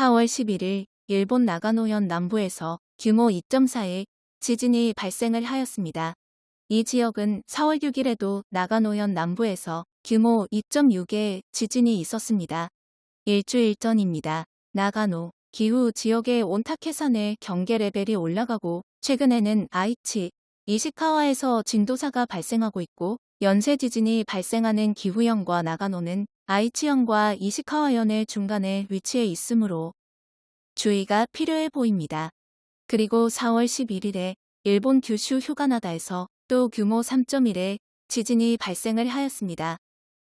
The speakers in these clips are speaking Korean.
4월 11일 일본 나가노현 남부에서 규모 2.4의 지진이 발생을 하였습니다. 이 지역은 4월 6일에도 나가노현 남부에서 규모 2.6의 지진이 있었습니다. 일주일 전입니다. 나가노, 기후 지역의 온타케산의 경계 레벨이 올라가고 최근에는 아이치, 이시카와에서 진도사가 발생하고 있고 연쇄 지진이 발생하는 기후현과 나가노는 아이치현과 이시카와현의 중간에 위치해 있으므로 주의가 필요해 보입니다. 그리고 4월 11일에 일본 규슈 휴가나다에서 또 규모 3.1의 지진이 발생을 하였습니다.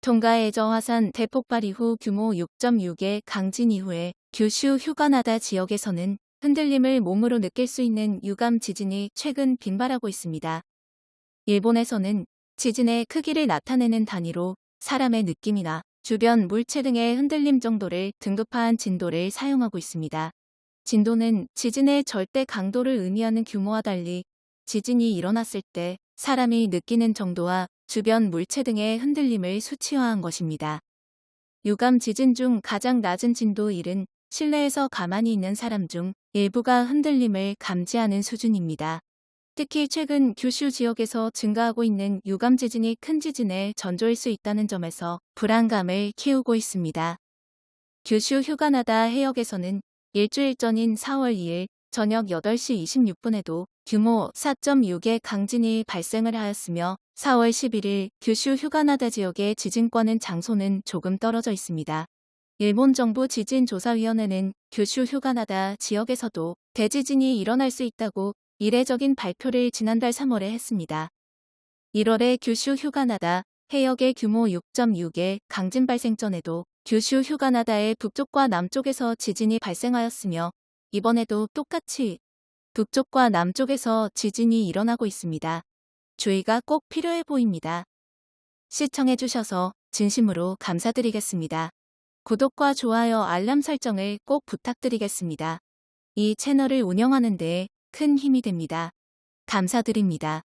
통가의 저화산 대폭발 이후 규모 6.6의 강진 이후에 규슈 휴가나다 지역에서는 흔들림을 몸으로 느낄 수 있는 유감 지진이 최근 빈발하고 있습니다. 일본에서는 지진의 크기를 나타내는 단위로 사람의 느낌이나 주변 물체 등의 흔들림 정도를 등급화한 진도를 사용하고 있습니다. 진도는 지진의 절대 강도를 의미하는 규모와 달리 지진이 일어났을 때 사람이 느끼는 정도와 주변 물체 등의 흔들림을 수치화한 것입니다. 유감 지진 중 가장 낮은 진도 1은 실내에서 가만히 있는 사람 중 일부가 흔들림을 감지하는 수준입니다. 특히 최근 규슈 지역에서 증가하고 있는 유감 지진이 큰 지진의 전조일 수 있다는 점에서 불안감을 키우고 있습니다. 규슈 휴가나다 해역에서는 일주일 전인 4월 2일 저녁 8시 26분에도 규모 4.6의 강진이 발생을 하였으며 4월 11일 규슈 휴가나다 지역의 지진권은 장소는 조금 떨어져 있습니다. 일본 정부 지진조사위원회는 규슈 휴가나다 지역에서도 대지진이 일어날 수 있다고 이례적인 발표를 지난달 3월에 했습니다. 1월에 규슈 휴가나다 해역의 규모 6.6의 강진 발생 전에도 규슈 휴가나다의 북쪽과 남쪽에서 지진이 발생하였으며 이번에도 똑같이 북쪽과 남쪽에서 지진이 일어나고 있습니다. 주의가 꼭 필요해 보입니다. 시청해주셔서 진심으로 감사드리겠습니다. 구독과 좋아요 알람 설정을 꼭 부탁드리겠습니다. 이 채널을 운영하는 데 큰 힘이 됩니다. 감사드립니다.